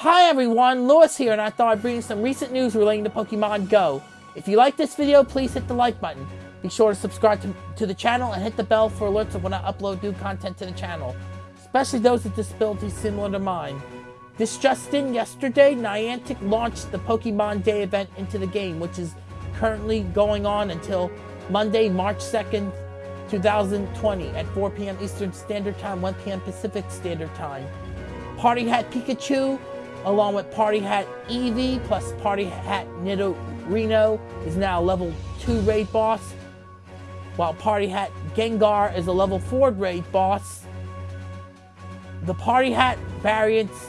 Hi everyone, Lewis here, and I thought I'd bring you some recent news relating to Pokemon Go. If you like this video, please hit the like button. Be sure to subscribe to, to the channel and hit the bell for alerts of when I upload new content to the channel, especially those with disabilities similar to mine. This just in, yesterday, Niantic launched the Pokemon Day event into the game, which is currently going on until Monday, March 2nd, 2020 at 4 p.m. Eastern Standard Time, 1 p.m. Pacific Standard Time. Party Hat Pikachu, along with Party Hat Eevee plus Party Hat Nidorino is now a level 2 raid boss, while Party Hat Gengar is a level 4 raid boss. The Party Hat variants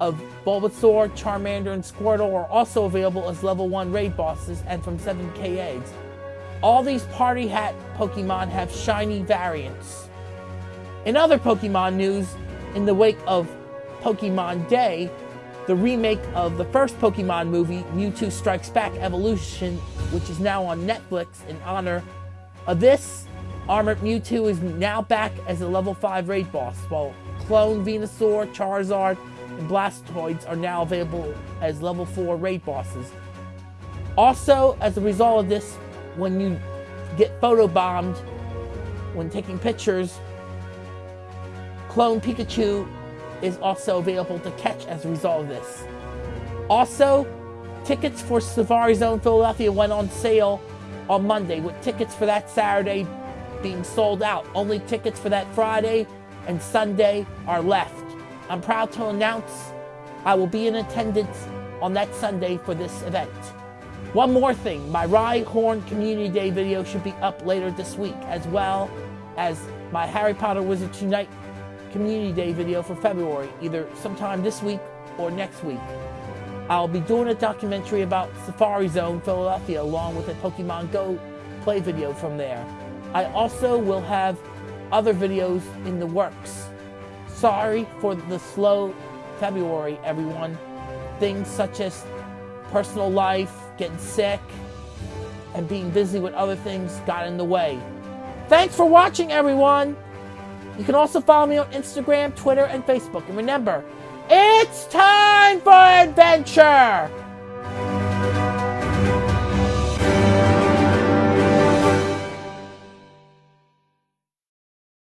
of Bulbasaur, Charmander, and Squirtle are also available as level 1 raid bosses and from 7k eggs. All these Party Hat Pokemon have shiny variants. In other Pokemon news, in the wake of Pokemon Day, the remake of the first Pokemon movie, Mewtwo Strikes Back Evolution, which is now on Netflix in honor of this, Armored Mewtwo is now back as a level 5 raid boss, while Clone Venusaur, Charizard, and Blastoise are now available as level 4 raid bosses. Also, as a result of this, when you get photobombed when taking pictures, Clone Pikachu is also available to catch as a result of this. Also, tickets for Safari Zone Philadelphia went on sale on Monday, with tickets for that Saturday being sold out. Only tickets for that Friday and Sunday are left. I'm proud to announce I will be in attendance on that Sunday for this event. One more thing, my Rhyhorn Community Day video should be up later this week, as well as my Harry Potter Wizards Unite Community Day video for February, either sometime this week or next week. I'll be doing a documentary about Safari Zone Philadelphia along with a Pokemon Go play video from there. I also will have other videos in the works. Sorry for the slow February, everyone. Things such as personal life, getting sick, and being busy with other things got in the way. Thanks for watching, everyone! You can also follow me on Instagram, Twitter, and Facebook. And remember, it's time for adventure!